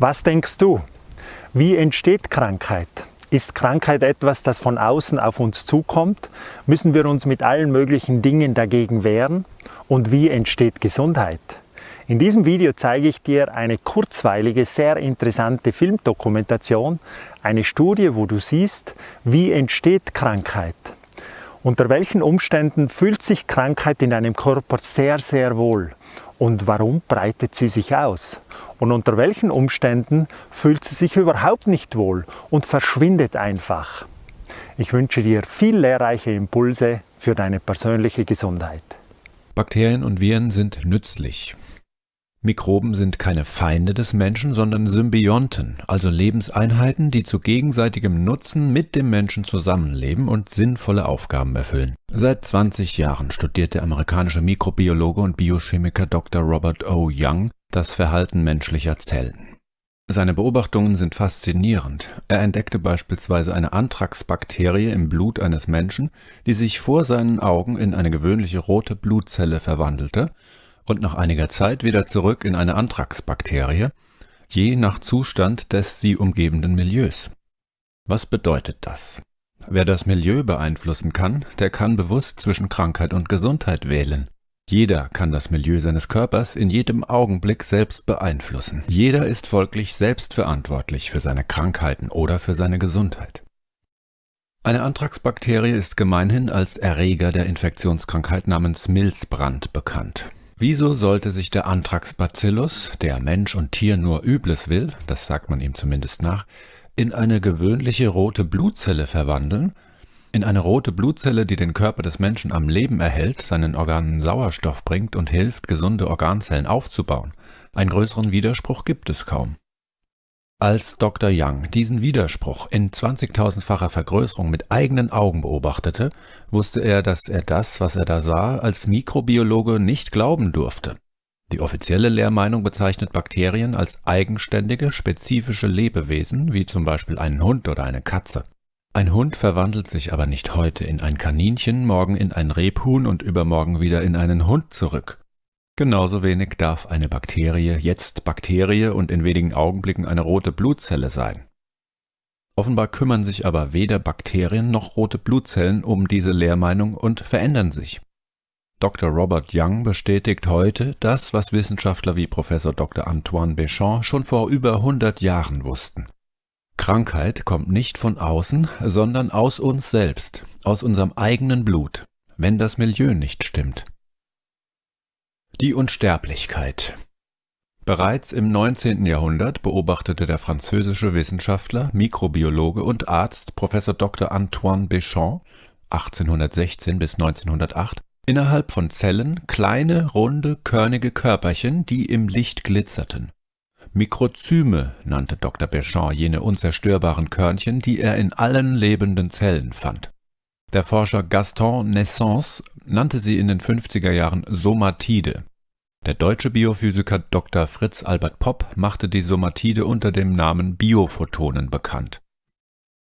Was denkst du? Wie entsteht Krankheit? Ist Krankheit etwas, das von außen auf uns zukommt? Müssen wir uns mit allen möglichen Dingen dagegen wehren? Und wie entsteht Gesundheit? In diesem Video zeige ich dir eine kurzweilige, sehr interessante Filmdokumentation, eine Studie, wo du siehst, wie entsteht Krankheit. Unter welchen Umständen fühlt sich Krankheit in deinem Körper sehr, sehr wohl? Und warum breitet sie sich aus? Und unter welchen Umständen fühlt sie sich überhaupt nicht wohl und verschwindet einfach? Ich wünsche dir viel lehrreiche Impulse für deine persönliche Gesundheit. Bakterien und Viren sind nützlich. Mikroben sind keine Feinde des Menschen, sondern Symbionten, also Lebenseinheiten, die zu gegenseitigem Nutzen mit dem Menschen zusammenleben und sinnvolle Aufgaben erfüllen. Seit 20 Jahren studiert der amerikanische Mikrobiologe und Biochemiker Dr. Robert O. Young das Verhalten menschlicher Zellen. Seine Beobachtungen sind faszinierend. Er entdeckte beispielsweise eine Anthrax-Bakterie im Blut eines Menschen, die sich vor seinen Augen in eine gewöhnliche rote Blutzelle verwandelte und nach einiger Zeit wieder zurück in eine Anthrax-Bakterie, je nach Zustand des sie umgebenden Milieus. Was bedeutet das? Wer das Milieu beeinflussen kann, der kann bewusst zwischen Krankheit und Gesundheit wählen. Jeder kann das Milieu seines Körpers in jedem Augenblick selbst beeinflussen. Jeder ist folglich selbst verantwortlich für seine Krankheiten oder für seine Gesundheit. Eine Anthrax-Bakterie ist gemeinhin als Erreger der Infektionskrankheit namens Milzbrand bekannt. Wieso sollte sich der Anthrax-Bacillus, der Mensch und Tier nur Übles will, das sagt man ihm zumindest nach, in eine gewöhnliche rote Blutzelle verwandeln, in eine rote Blutzelle, die den Körper des Menschen am Leben erhält, seinen Organen Sauerstoff bringt und hilft, gesunde Organzellen aufzubauen. Einen größeren Widerspruch gibt es kaum. Als Dr. Young diesen Widerspruch in 20.000-facher Vergrößerung mit eigenen Augen beobachtete, wusste er, dass er das, was er da sah, als Mikrobiologe nicht glauben durfte. Die offizielle Lehrmeinung bezeichnet Bakterien als eigenständige, spezifische Lebewesen, wie zum Beispiel einen Hund oder eine Katze. Ein Hund verwandelt sich aber nicht heute in ein Kaninchen, morgen in ein Rebhuhn und übermorgen wieder in einen Hund zurück. Genauso wenig darf eine Bakterie jetzt Bakterie und in wenigen Augenblicken eine rote Blutzelle sein. Offenbar kümmern sich aber weder Bakterien noch rote Blutzellen um diese Lehrmeinung und verändern sich. Dr. Robert Young bestätigt heute das, was Wissenschaftler wie Professor Dr. Antoine Béchamp schon vor über 100 Jahren wussten. Krankheit kommt nicht von außen, sondern aus uns selbst, aus unserem eigenen Blut, wenn das Milieu nicht stimmt. Die Unsterblichkeit Bereits im 19. Jahrhundert beobachtete der französische Wissenschaftler, Mikrobiologe und Arzt Prof. Dr. Antoine Béchamp 1816 bis 1908 innerhalb von Zellen kleine, runde, körnige Körperchen, die im Licht glitzerten. Mikrozyme nannte Dr. Béchamp jene unzerstörbaren Körnchen, die er in allen lebenden Zellen fand. Der Forscher Gaston Naissance nannte sie in den 50er Jahren Somatide. Der deutsche Biophysiker Dr. Fritz Albert Popp machte die Somatide unter dem Namen Biophotonen bekannt.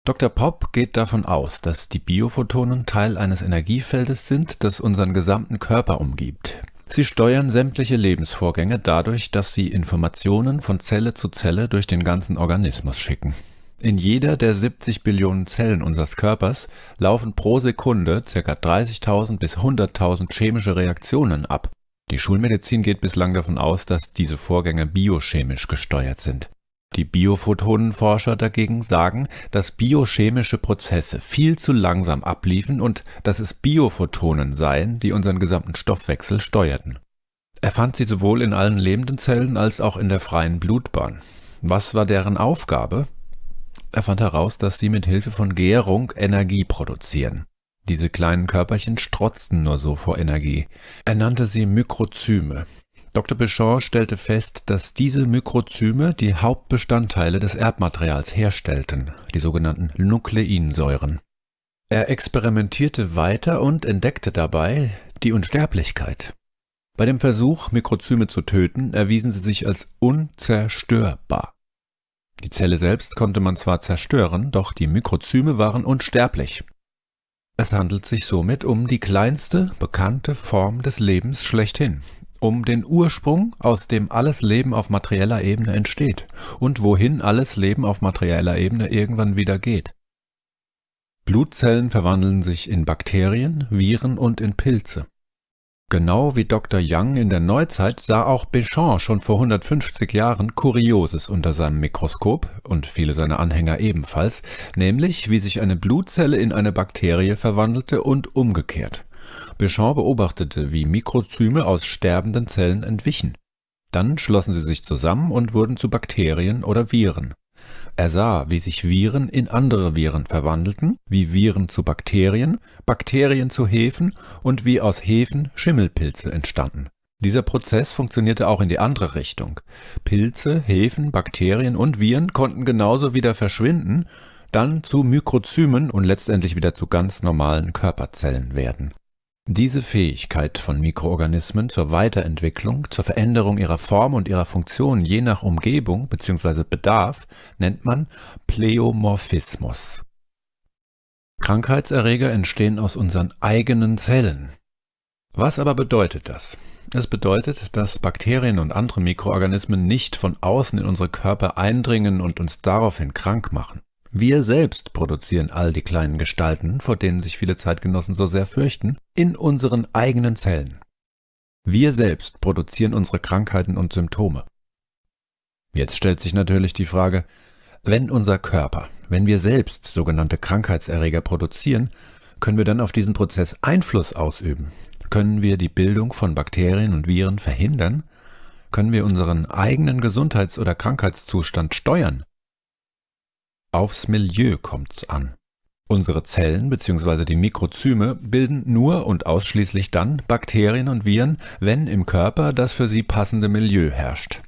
Dr. Popp geht davon aus, dass die Biophotonen Teil eines Energiefeldes sind, das unseren gesamten Körper umgibt. Sie steuern sämtliche Lebensvorgänge dadurch, dass sie Informationen von Zelle zu Zelle durch den ganzen Organismus schicken in jeder der 70 Billionen Zellen unseres Körpers laufen pro Sekunde ca. 30.000 bis 100.000 chemische Reaktionen ab. Die Schulmedizin geht bislang davon aus, dass diese Vorgänge biochemisch gesteuert sind. Die Biophotonenforscher dagegen sagen, dass biochemische Prozesse viel zu langsam abliefen und dass es Biophotonen seien, die unseren gesamten Stoffwechsel steuerten. Er fand sie sowohl in allen lebenden Zellen als auch in der freien Blutbahn. Was war deren Aufgabe? Er fand heraus, dass sie mit Hilfe von Gärung Energie produzieren. Diese kleinen Körperchen strotzten nur so vor Energie. Er nannte sie Mikrozyme. Dr. Béchamp stellte fest, dass diese Mikrozyme die Hauptbestandteile des Erbmaterials herstellten, die sogenannten Nukleinsäuren. Er experimentierte weiter und entdeckte dabei die Unsterblichkeit. Bei dem Versuch, Mikrozyme zu töten, erwiesen sie sich als unzerstörbar. Die Zelle selbst konnte man zwar zerstören, doch die Mikrozyme waren unsterblich. Es handelt sich somit um die kleinste bekannte Form des Lebens schlechthin. Um den Ursprung, aus dem alles Leben auf materieller Ebene entsteht und wohin alles Leben auf materieller Ebene irgendwann wieder geht. Blutzellen verwandeln sich in Bakterien, Viren und in Pilze. Genau wie Dr. Young in der Neuzeit sah auch Béchamp schon vor 150 Jahren Kurioses unter seinem Mikroskop und viele seiner Anhänger ebenfalls, nämlich wie sich eine Blutzelle in eine Bakterie verwandelte und umgekehrt. Béchamp beobachtete, wie Mikrozyme aus sterbenden Zellen entwichen. Dann schlossen sie sich zusammen und wurden zu Bakterien oder Viren. Er sah, wie sich Viren in andere Viren verwandelten, wie Viren zu Bakterien, Bakterien zu Hefen und wie aus Hefen Schimmelpilze entstanden. Dieser Prozess funktionierte auch in die andere Richtung. Pilze, Hefen, Bakterien und Viren konnten genauso wieder verschwinden, dann zu Mikrozymen und letztendlich wieder zu ganz normalen Körperzellen werden. Diese Fähigkeit von Mikroorganismen zur Weiterentwicklung, zur Veränderung ihrer Form und ihrer Funktion je nach Umgebung bzw. Bedarf nennt man Pleomorphismus. Krankheitserreger entstehen aus unseren eigenen Zellen. Was aber bedeutet das? Es bedeutet, dass Bakterien und andere Mikroorganismen nicht von außen in unsere Körper eindringen und uns daraufhin krank machen. Wir selbst produzieren all die kleinen Gestalten, vor denen sich viele Zeitgenossen so sehr fürchten, in unseren eigenen Zellen. Wir selbst produzieren unsere Krankheiten und Symptome. Jetzt stellt sich natürlich die Frage, wenn unser Körper, wenn wir selbst sogenannte Krankheitserreger produzieren, können wir dann auf diesen Prozess Einfluss ausüben? Können wir die Bildung von Bakterien und Viren verhindern? Können wir unseren eigenen Gesundheits- oder Krankheitszustand steuern? Aufs Milieu kommt's an. Unsere Zellen bzw. die Mikrozyme bilden nur und ausschließlich dann Bakterien und Viren, wenn im Körper das für sie passende Milieu herrscht.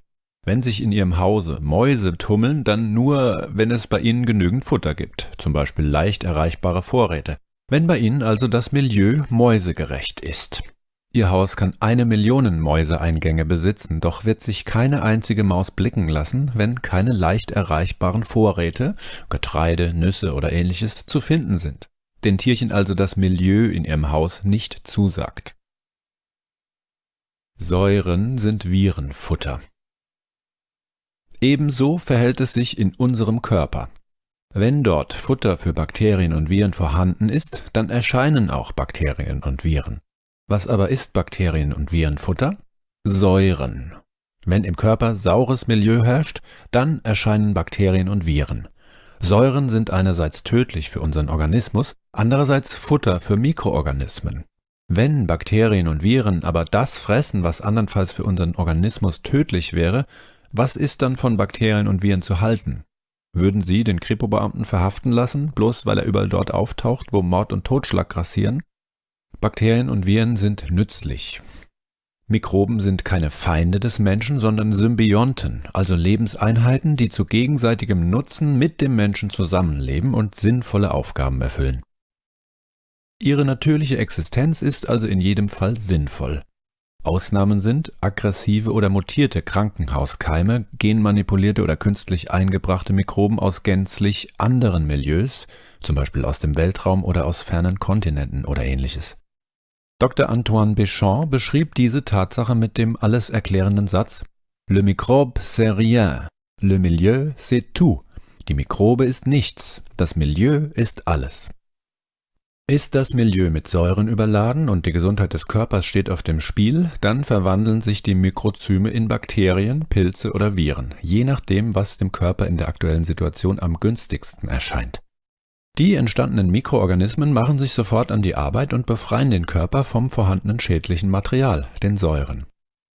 Wenn sich in ihrem Hause Mäuse tummeln, dann nur, wenn es bei ihnen genügend Futter gibt, zum Beispiel leicht erreichbare Vorräte. Wenn bei ihnen also das Milieu mäusegerecht ist. Ihr Haus kann eine Million Mäuseeingänge besitzen, doch wird sich keine einzige Maus blicken lassen, wenn keine leicht erreichbaren Vorräte, Getreide, Nüsse oder ähnliches zu finden sind. Den Tierchen also das Milieu in ihrem Haus nicht zusagt. Säuren sind Virenfutter. Ebenso verhält es sich in unserem Körper. Wenn dort Futter für Bakterien und Viren vorhanden ist, dann erscheinen auch Bakterien und Viren. Was aber ist Bakterien- und Virenfutter? Säuren. Wenn im Körper saures Milieu herrscht, dann erscheinen Bakterien und Viren. Säuren sind einerseits tödlich für unseren Organismus, andererseits Futter für Mikroorganismen. Wenn Bakterien und Viren aber das fressen, was andernfalls für unseren Organismus tödlich wäre, was ist dann von Bakterien und Viren zu halten? Würden Sie den Kripo-Beamten verhaften lassen, bloß weil er überall dort auftaucht, wo Mord und Totschlag grassieren? Bakterien und Viren sind nützlich. Mikroben sind keine Feinde des Menschen, sondern Symbionten, also Lebenseinheiten, die zu gegenseitigem Nutzen mit dem Menschen zusammenleben und sinnvolle Aufgaben erfüllen. Ihre natürliche Existenz ist also in jedem Fall sinnvoll. Ausnahmen sind aggressive oder mutierte Krankenhauskeime, genmanipulierte oder künstlich eingebrachte Mikroben aus gänzlich anderen Milieus, zum Beispiel aus dem Weltraum oder aus fernen Kontinenten oder ähnliches. Dr. Antoine Béchamp beschrieb diese Tatsache mit dem alles erklärenden Satz Le microbe c'est rien, le milieu c'est tout. Die Mikrobe ist nichts, das Milieu ist alles. Ist das Milieu mit Säuren überladen und die Gesundheit des Körpers steht auf dem Spiel, dann verwandeln sich die Mikrozyme in Bakterien, Pilze oder Viren, je nachdem, was dem Körper in der aktuellen Situation am günstigsten erscheint. Die entstandenen Mikroorganismen machen sich sofort an die Arbeit und befreien den Körper vom vorhandenen schädlichen Material, den Säuren.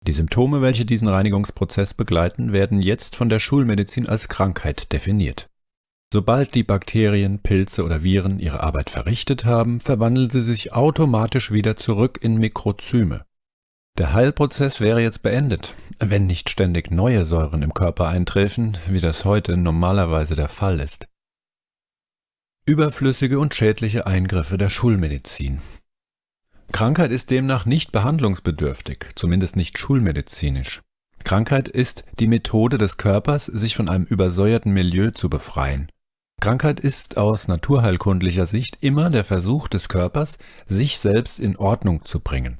Die Symptome, welche diesen Reinigungsprozess begleiten, werden jetzt von der Schulmedizin als Krankheit definiert. Sobald die Bakterien, Pilze oder Viren ihre Arbeit verrichtet haben, verwandeln sie sich automatisch wieder zurück in Mikrozyme. Der Heilprozess wäre jetzt beendet, wenn nicht ständig neue Säuren im Körper eintreffen, wie das heute normalerweise der Fall ist. Überflüssige und schädliche Eingriffe der Schulmedizin. Krankheit ist demnach nicht behandlungsbedürftig, zumindest nicht schulmedizinisch. Krankheit ist die Methode des Körpers, sich von einem übersäuerten Milieu zu befreien. Krankheit ist aus naturheilkundlicher Sicht immer der Versuch des Körpers, sich selbst in Ordnung zu bringen.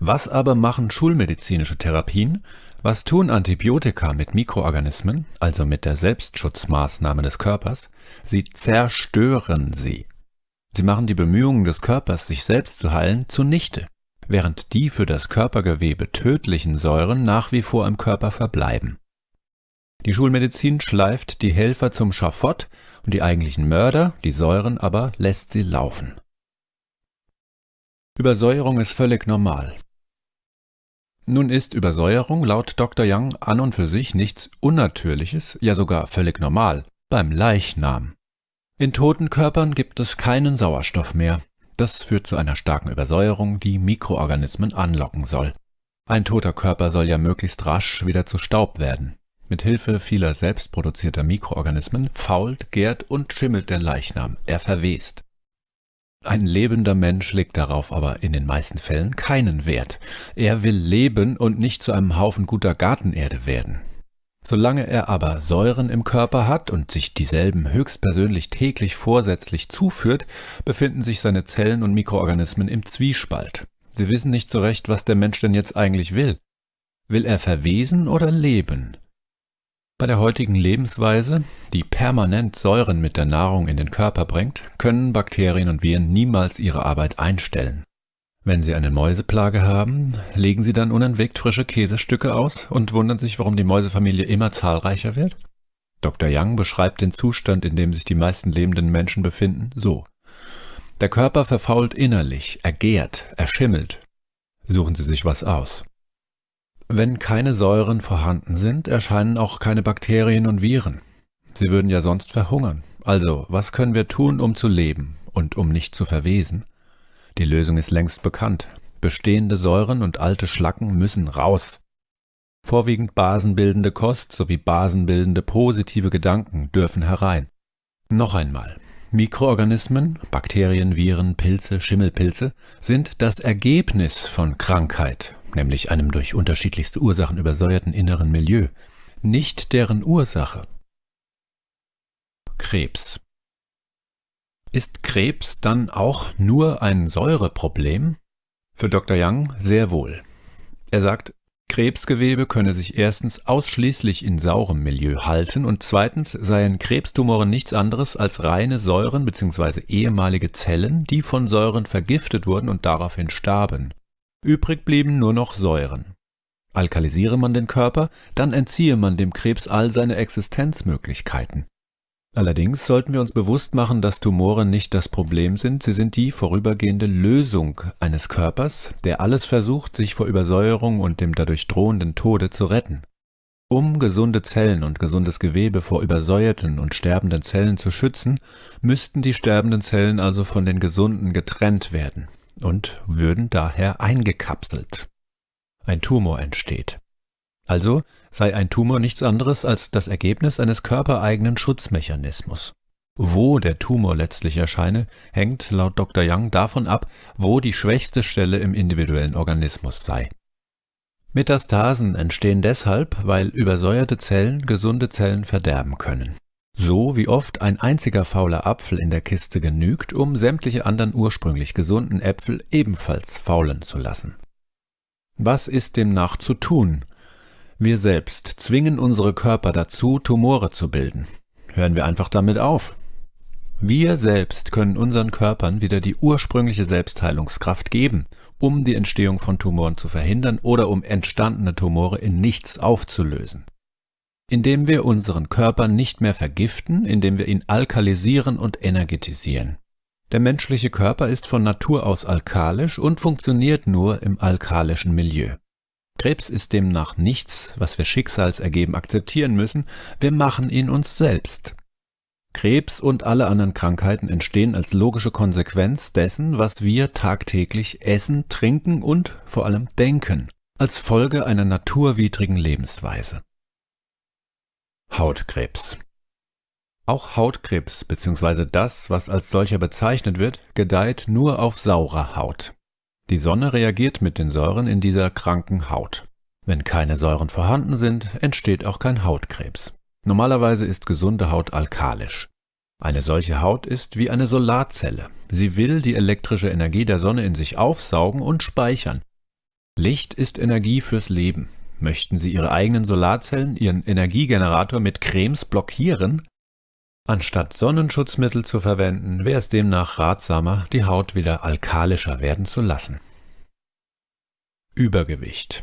Was aber machen schulmedizinische Therapien? Was tun Antibiotika mit Mikroorganismen, also mit der Selbstschutzmaßnahme des Körpers? Sie zerstören sie. Sie machen die Bemühungen des Körpers, sich selbst zu heilen, zunichte, während die für das Körpergewebe tödlichen Säuren nach wie vor im Körper verbleiben. Die Schulmedizin schleift die Helfer zum Schafott und die eigentlichen Mörder, die Säuren aber, lässt sie laufen. Übersäuerung ist völlig normal. Nun ist Übersäuerung laut Dr. Young an und für sich nichts Unnatürliches, ja sogar völlig normal, beim Leichnam. In toten Körpern gibt es keinen Sauerstoff mehr. Das führt zu einer starken Übersäuerung, die Mikroorganismen anlocken soll. Ein toter Körper soll ja möglichst rasch wieder zu Staub werden. Mit Hilfe vieler selbstproduzierter Mikroorganismen fault, gärt und schimmelt der Leichnam, er verwest. Ein lebender Mensch legt darauf aber in den meisten Fällen keinen Wert. Er will leben und nicht zu einem Haufen guter Gartenerde werden. Solange er aber Säuren im Körper hat und sich dieselben höchstpersönlich täglich vorsätzlich zuführt, befinden sich seine Zellen und Mikroorganismen im Zwiespalt. Sie wissen nicht so recht, was der Mensch denn jetzt eigentlich will. Will er verwesen oder leben? Bei der heutigen Lebensweise, die permanent Säuren mit der Nahrung in den Körper bringt, können Bakterien und Viren niemals ihre Arbeit einstellen. Wenn Sie eine Mäuseplage haben, legen Sie dann unentwegt frische Käsestücke aus und wundern sich, warum die Mäusefamilie immer zahlreicher wird? Dr. Young beschreibt den Zustand, in dem sich die meisten lebenden Menschen befinden, so. Der Körper verfault innerlich, er gärt, er schimmelt. Suchen Sie sich was aus. Wenn keine Säuren vorhanden sind, erscheinen auch keine Bakterien und Viren. Sie würden ja sonst verhungern. Also, was können wir tun, um zu leben und um nicht zu verwesen? Die Lösung ist längst bekannt. Bestehende Säuren und alte Schlacken müssen raus. Vorwiegend basenbildende Kost sowie basenbildende positive Gedanken dürfen herein. Noch einmal. Mikroorganismen, Bakterien, Viren, Pilze, Schimmelpilze sind das Ergebnis von Krankheit, nämlich einem durch unterschiedlichste Ursachen übersäuerten inneren Milieu, nicht deren Ursache. Krebs ist Krebs dann auch nur ein Säureproblem? Für Dr. Young sehr wohl. Er sagt, Krebsgewebe könne sich erstens ausschließlich in saurem Milieu halten und zweitens seien Krebstumoren nichts anderes als reine Säuren bzw. ehemalige Zellen, die von Säuren vergiftet wurden und daraufhin starben. Übrig blieben nur noch Säuren. Alkalisiere man den Körper, dann entziehe man dem Krebs all seine Existenzmöglichkeiten. Allerdings sollten wir uns bewusst machen, dass Tumore nicht das Problem sind, sie sind die vorübergehende Lösung eines Körpers, der alles versucht, sich vor Übersäuerung und dem dadurch drohenden Tode zu retten. Um gesunde Zellen und gesundes Gewebe vor übersäuerten und sterbenden Zellen zu schützen, müssten die sterbenden Zellen also von den gesunden getrennt werden und würden daher eingekapselt. Ein Tumor entsteht. Also sei ein Tumor nichts anderes als das Ergebnis eines körpereigenen Schutzmechanismus. Wo der Tumor letztlich erscheine, hängt laut Dr. Young davon ab, wo die schwächste Stelle im individuellen Organismus sei. Metastasen entstehen deshalb, weil übersäuerte Zellen gesunde Zellen verderben können. So wie oft ein einziger fauler Apfel in der Kiste genügt, um sämtliche anderen ursprünglich gesunden Äpfel ebenfalls faulen zu lassen. Was ist demnach zu tun, wir selbst zwingen unsere Körper dazu, Tumore zu bilden. Hören wir einfach damit auf. Wir selbst können unseren Körpern wieder die ursprüngliche Selbstheilungskraft geben, um die Entstehung von Tumoren zu verhindern oder um entstandene Tumore in nichts aufzulösen. Indem wir unseren Körper nicht mehr vergiften, indem wir ihn alkalisieren und energetisieren. Der menschliche Körper ist von Natur aus alkalisch und funktioniert nur im alkalischen Milieu. Krebs ist demnach nichts, was wir schicksalsergeben akzeptieren müssen, wir machen ihn uns selbst. Krebs und alle anderen Krankheiten entstehen als logische Konsequenz dessen, was wir tagtäglich essen, trinken und vor allem denken, als Folge einer naturwidrigen Lebensweise. Hautkrebs Auch Hautkrebs bzw. das, was als solcher bezeichnet wird, gedeiht nur auf saurer Haut. Die Sonne reagiert mit den Säuren in dieser kranken Haut. Wenn keine Säuren vorhanden sind, entsteht auch kein Hautkrebs. Normalerweise ist gesunde Haut alkalisch. Eine solche Haut ist wie eine Solarzelle. Sie will die elektrische Energie der Sonne in sich aufsaugen und speichern. Licht ist Energie fürs Leben. Möchten Sie Ihre eigenen Solarzellen, Ihren Energiegenerator mit Cremes blockieren? Anstatt Sonnenschutzmittel zu verwenden, wäre es demnach ratsamer, die Haut wieder alkalischer werden zu lassen. Übergewicht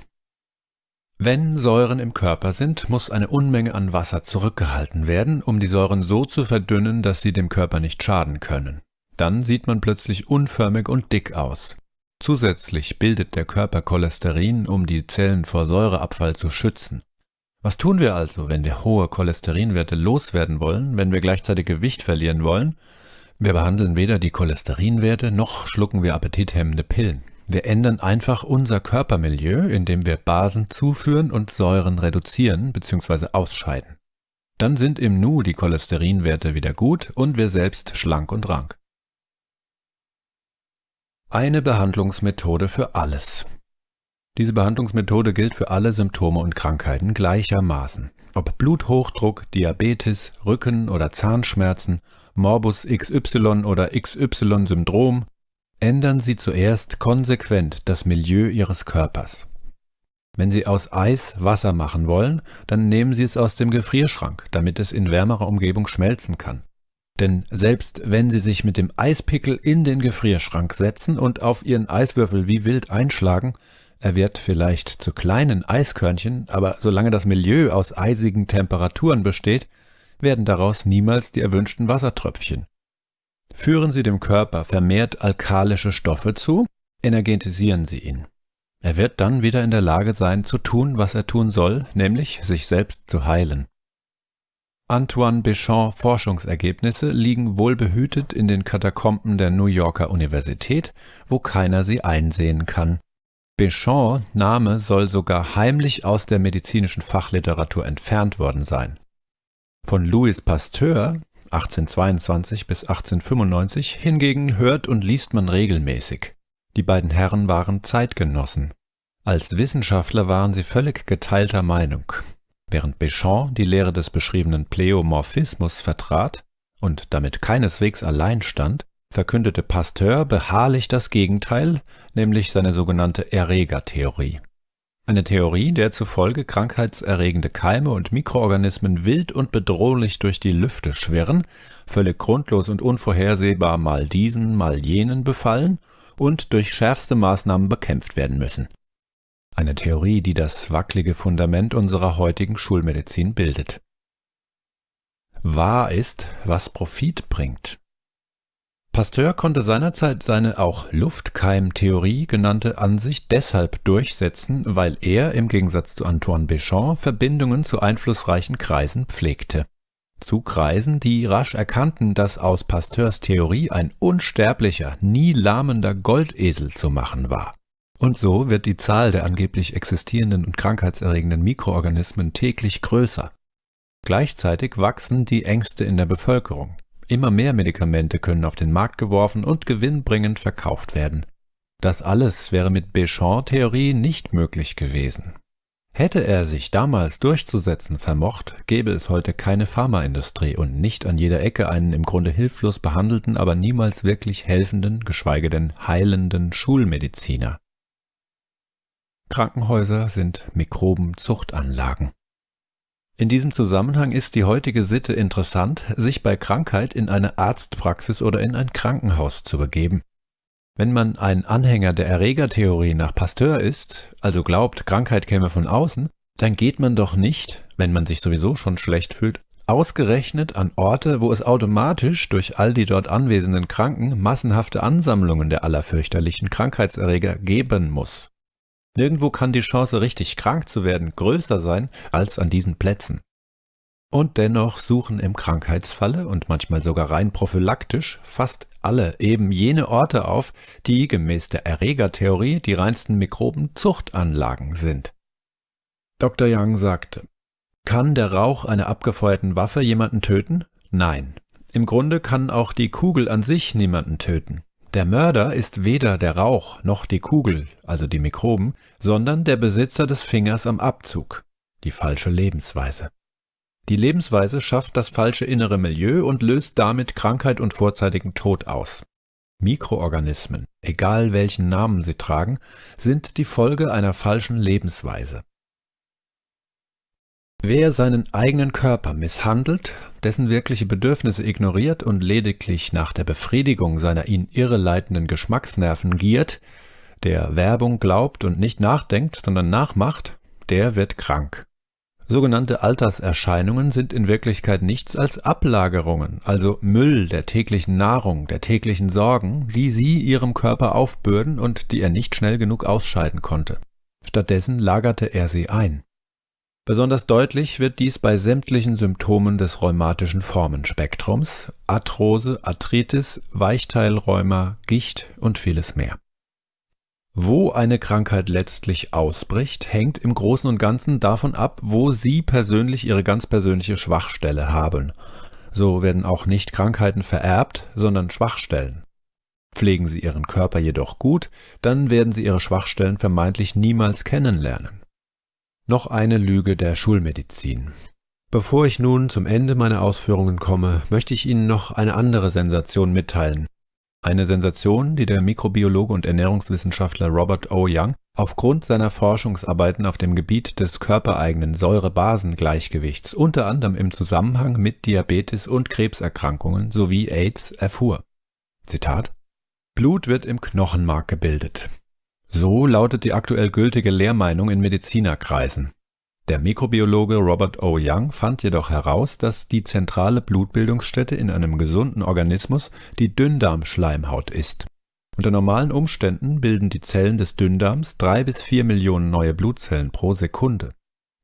Wenn Säuren im Körper sind, muss eine Unmenge an Wasser zurückgehalten werden, um die Säuren so zu verdünnen, dass sie dem Körper nicht schaden können. Dann sieht man plötzlich unförmig und dick aus. Zusätzlich bildet der Körper Cholesterin, um die Zellen vor Säureabfall zu schützen. Was tun wir also, wenn wir hohe Cholesterinwerte loswerden wollen, wenn wir gleichzeitig Gewicht verlieren wollen? Wir behandeln weder die Cholesterinwerte noch schlucken wir appetithemmende Pillen. Wir ändern einfach unser Körpermilieu, indem wir Basen zuführen und Säuren reduzieren bzw. ausscheiden. Dann sind im Nu die Cholesterinwerte wieder gut und wir selbst schlank und rank. Eine Behandlungsmethode für alles. Diese Behandlungsmethode gilt für alle Symptome und Krankheiten gleichermaßen. Ob Bluthochdruck, Diabetes, Rücken- oder Zahnschmerzen, Morbus XY oder XY-Syndrom, ändern Sie zuerst konsequent das Milieu Ihres Körpers. Wenn Sie aus Eis Wasser machen wollen, dann nehmen Sie es aus dem Gefrierschrank, damit es in wärmerer Umgebung schmelzen kann. Denn selbst wenn Sie sich mit dem Eispickel in den Gefrierschrank setzen und auf Ihren Eiswürfel wie wild einschlagen, er wird vielleicht zu kleinen Eiskörnchen, aber solange das Milieu aus eisigen Temperaturen besteht, werden daraus niemals die erwünschten Wassertröpfchen. Führen Sie dem Körper vermehrt alkalische Stoffe zu, energetisieren Sie ihn. Er wird dann wieder in der Lage sein zu tun, was er tun soll, nämlich sich selbst zu heilen. Antoine Béchamp Forschungsergebnisse liegen wohlbehütet in den Katakomben der New Yorker Universität, wo keiner sie einsehen kann. Béchamp Name soll sogar heimlich aus der medizinischen Fachliteratur entfernt worden sein. Von Louis Pasteur 1822 bis 1895 hingegen hört und liest man regelmäßig. Die beiden Herren waren Zeitgenossen. Als Wissenschaftler waren sie völlig geteilter Meinung. Während Béchamp die Lehre des beschriebenen Pleomorphismus vertrat und damit keineswegs allein stand, verkündete Pasteur beharrlich das Gegenteil, nämlich seine sogenannte Erregertheorie. Eine Theorie, der zufolge krankheitserregende Keime und Mikroorganismen wild und bedrohlich durch die Lüfte schwirren, völlig grundlos und unvorhersehbar mal diesen, mal jenen befallen und durch schärfste Maßnahmen bekämpft werden müssen eine Theorie, die das wacklige Fundament unserer heutigen Schulmedizin bildet. Wahr ist, was Profit bringt. Pasteur konnte seinerzeit seine auch Luftkeimtheorie genannte Ansicht deshalb durchsetzen, weil er im Gegensatz zu Antoine Béchamp Verbindungen zu einflussreichen Kreisen pflegte. Zu Kreisen, die rasch erkannten, dass aus Pasteurs Theorie ein unsterblicher, nie lahmender Goldesel zu machen war. Und so wird die Zahl der angeblich existierenden und krankheitserregenden Mikroorganismen täglich größer. Gleichzeitig wachsen die Ängste in der Bevölkerung. Immer mehr Medikamente können auf den Markt geworfen und gewinnbringend verkauft werden. Das alles wäre mit Béchamp-Theorie nicht möglich gewesen. Hätte er sich damals durchzusetzen vermocht, gäbe es heute keine Pharmaindustrie und nicht an jeder Ecke einen im Grunde hilflos behandelten, aber niemals wirklich helfenden, geschweige denn heilenden Schulmediziner. Krankenhäuser sind Mikrobenzuchtanlagen. In diesem Zusammenhang ist die heutige Sitte interessant, sich bei Krankheit in eine Arztpraxis oder in ein Krankenhaus zu begeben. Wenn man ein Anhänger der Erregertheorie nach Pasteur ist, also glaubt, Krankheit käme von außen, dann geht man doch nicht, wenn man sich sowieso schon schlecht fühlt, ausgerechnet an Orte, wo es automatisch durch all die dort anwesenden Kranken massenhafte Ansammlungen der allerfürchterlichen Krankheitserreger geben muss. Nirgendwo kann die Chance, richtig krank zu werden, größer sein als an diesen Plätzen. Und dennoch suchen im Krankheitsfalle und manchmal sogar rein prophylaktisch fast alle eben jene Orte auf, die gemäß der Erregertheorie die reinsten Mikrobenzuchtanlagen sind. Dr. Young sagte, kann der Rauch einer abgefeuerten Waffe jemanden töten? Nein. Im Grunde kann auch die Kugel an sich niemanden töten. Der Mörder ist weder der Rauch noch die Kugel, also die Mikroben, sondern der Besitzer des Fingers am Abzug, die falsche Lebensweise. Die Lebensweise schafft das falsche innere Milieu und löst damit Krankheit und vorzeitigen Tod aus. Mikroorganismen, egal welchen Namen sie tragen, sind die Folge einer falschen Lebensweise. Wer seinen eigenen Körper misshandelt, dessen wirkliche Bedürfnisse ignoriert und lediglich nach der Befriedigung seiner ihn irreleitenden Geschmacksnerven giert, der Werbung glaubt und nicht nachdenkt, sondern nachmacht, der wird krank. Sogenannte Alterserscheinungen sind in Wirklichkeit nichts als Ablagerungen, also Müll der täglichen Nahrung, der täglichen Sorgen, die sie ihrem Körper aufbürden und die er nicht schnell genug ausscheiden konnte. Stattdessen lagerte er sie ein. Besonders deutlich wird dies bei sämtlichen Symptomen des rheumatischen Formenspektrums, Arthrose, Arthritis, Weichteilrheuma, Gicht und vieles mehr. Wo eine Krankheit letztlich ausbricht, hängt im Großen und Ganzen davon ab, wo Sie persönlich Ihre ganz persönliche Schwachstelle haben. So werden auch nicht Krankheiten vererbt, sondern Schwachstellen. Pflegen Sie Ihren Körper jedoch gut, dann werden Sie Ihre Schwachstellen vermeintlich niemals kennenlernen. Noch eine Lüge der Schulmedizin. Bevor ich nun zum Ende meiner Ausführungen komme, möchte ich Ihnen noch eine andere Sensation mitteilen. Eine Sensation, die der Mikrobiologe und Ernährungswissenschaftler Robert O. Young aufgrund seiner Forschungsarbeiten auf dem Gebiet des körpereigenen Säure-Basen-Gleichgewichts unter anderem im Zusammenhang mit Diabetes und Krebserkrankungen sowie AIDS erfuhr. Zitat Blut wird im Knochenmark gebildet. So lautet die aktuell gültige Lehrmeinung in Medizinerkreisen. Der Mikrobiologe Robert O. Young fand jedoch heraus, dass die zentrale Blutbildungsstätte in einem gesunden Organismus die Dünndarmschleimhaut ist. Unter normalen Umständen bilden die Zellen des Dünndarms drei bis vier Millionen neue Blutzellen pro Sekunde.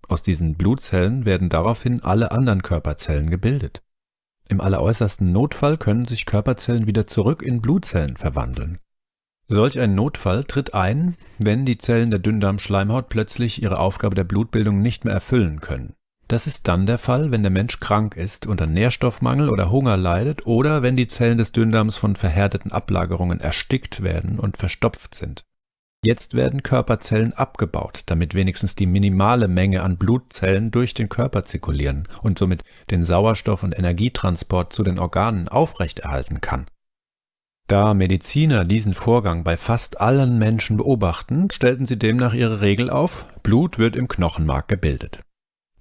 Aus diesen Blutzellen werden daraufhin alle anderen Körperzellen gebildet. Im alleräußersten Notfall können sich Körperzellen wieder zurück in Blutzellen verwandeln Solch ein Notfall tritt ein, wenn die Zellen der Dünndarmschleimhaut plötzlich ihre Aufgabe der Blutbildung nicht mehr erfüllen können. Das ist dann der Fall, wenn der Mensch krank ist, unter Nährstoffmangel oder Hunger leidet oder wenn die Zellen des Dünndarms von verhärteten Ablagerungen erstickt werden und verstopft sind. Jetzt werden Körperzellen abgebaut, damit wenigstens die minimale Menge an Blutzellen durch den Körper zirkulieren und somit den Sauerstoff- und Energietransport zu den Organen aufrechterhalten kann. Da Mediziner diesen Vorgang bei fast allen Menschen beobachten, stellten sie demnach ihre Regel auf, Blut wird im Knochenmark gebildet.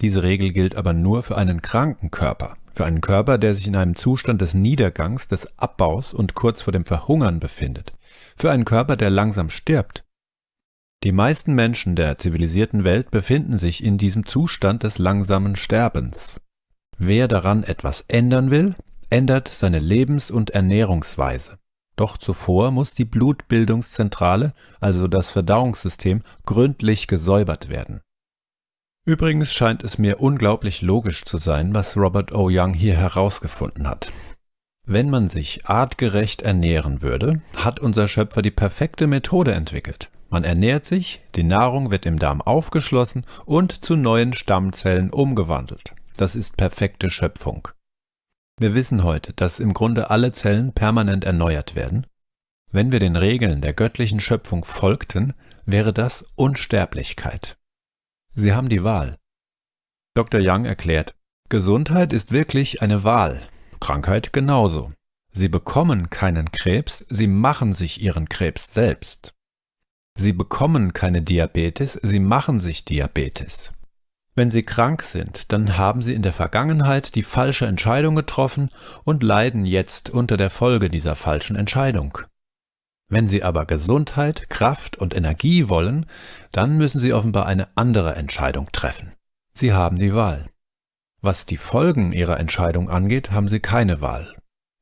Diese Regel gilt aber nur für einen kranken Körper, für einen Körper, der sich in einem Zustand des Niedergangs, des Abbaus und kurz vor dem Verhungern befindet, für einen Körper, der langsam stirbt. Die meisten Menschen der zivilisierten Welt befinden sich in diesem Zustand des langsamen Sterbens. Wer daran etwas ändern will, ändert seine Lebens- und Ernährungsweise. Doch zuvor muss die Blutbildungszentrale, also das Verdauungssystem, gründlich gesäubert werden. Übrigens scheint es mir unglaublich logisch zu sein, was Robert O. Young hier herausgefunden hat. Wenn man sich artgerecht ernähren würde, hat unser Schöpfer die perfekte Methode entwickelt. Man ernährt sich, die Nahrung wird im Darm aufgeschlossen und zu neuen Stammzellen umgewandelt. Das ist perfekte Schöpfung. Wir wissen heute, dass im Grunde alle Zellen permanent erneuert werden. Wenn wir den Regeln der göttlichen Schöpfung folgten, wäre das Unsterblichkeit. Sie haben die Wahl. Dr. Young erklärt, Gesundheit ist wirklich eine Wahl, Krankheit genauso. Sie bekommen keinen Krebs, sie machen sich ihren Krebs selbst. Sie bekommen keine Diabetes, sie machen sich Diabetes. Wenn Sie krank sind, dann haben Sie in der Vergangenheit die falsche Entscheidung getroffen und leiden jetzt unter der Folge dieser falschen Entscheidung. Wenn Sie aber Gesundheit, Kraft und Energie wollen, dann müssen Sie offenbar eine andere Entscheidung treffen. Sie haben die Wahl. Was die Folgen Ihrer Entscheidung angeht, haben Sie keine Wahl.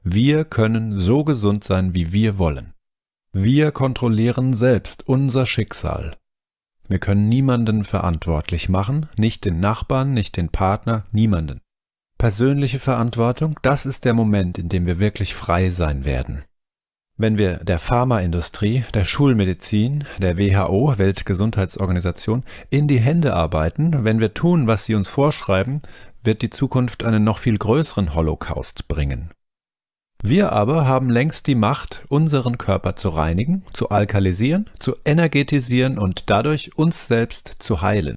Wir können so gesund sein, wie wir wollen. Wir kontrollieren selbst unser Schicksal wir können niemanden verantwortlich machen, nicht den Nachbarn, nicht den Partner, niemanden. Persönliche Verantwortung, das ist der Moment, in dem wir wirklich frei sein werden. Wenn wir der Pharmaindustrie, der Schulmedizin, der WHO, Weltgesundheitsorganisation, in die Hände arbeiten, wenn wir tun, was sie uns vorschreiben, wird die Zukunft einen noch viel größeren Holocaust bringen. Wir aber haben längst die Macht, unseren Körper zu reinigen, zu alkalisieren, zu energetisieren und dadurch uns selbst zu heilen.